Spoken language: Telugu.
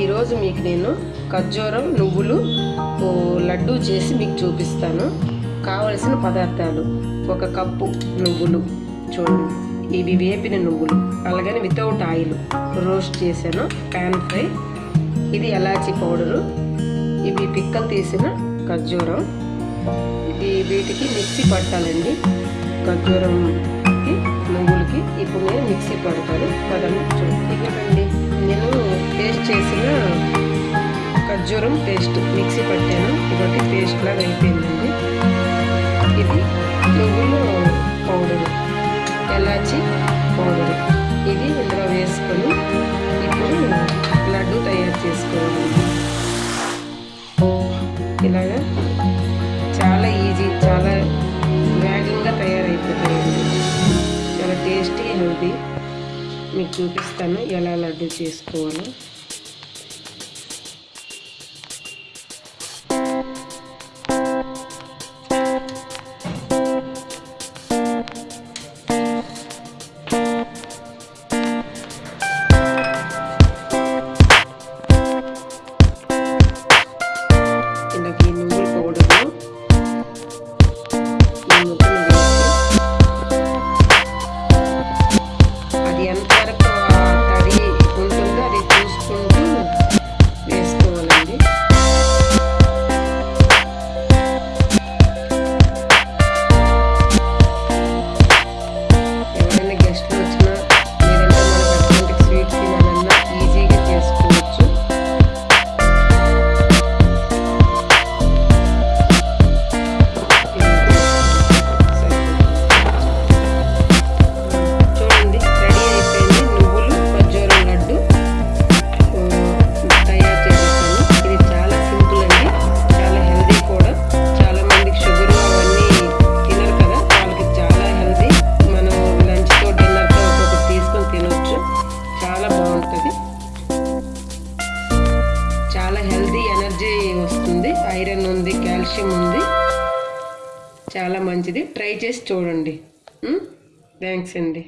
ఈరోజు మీకు నేను ఖర్జూరం నువ్వులు ఓ లడ్డు చేసి మీకు చూపిస్తాను. కావలసిన పదార్థాలు ఒక కప్పు నువ్వులు చూడండి. ఇవి వేపిన నువ్వులు అలాగని వితౌట్ ఆయిల్ రోస్ట్ చేశాను ప్యాన్ ఫ్రై ఇది ఎలాచి పౌడరు. ఇవి పిక్కలు తీసిన ఖర్జూరం. ఇది వీటికి మిక్సీ పట్టాలండి. ఖర్జూరంకి నువ్వులకి ఇప్పుడు నేను మిక్సీ పడతాను. పదండి చూడండి. ఖర్జూరం పేస్ట్ మిక్సీ పట్టాను. ఇదొకటి పేస్ట్ లాగా అయిపోయిందండి. ఇది నువ్వులు పౌడరు ఎలాచి పౌడరు. ఇది ఇందులో వేసుకొని ఇప్పుడు లడ్డు తయారు చేసుకోవాలి. ఇలాగా చాలా ఈజీ చాలా వేగంగా తయారైపోతాయండి చాలా టేస్టీ అనేది మీకు చూపిస్తాను ఎలా లడ్డు చేసుకోవాలో. చాలా బాగుంటుంది. చాలా హెల్దీ ఎనర్జీ వస్తుంది. ఐరన్ ఉంది కాల్షియం ఉంది. చాలా మంచిది. ట్రై చేసి చూడండి. థ్యాంక్స్ అండి.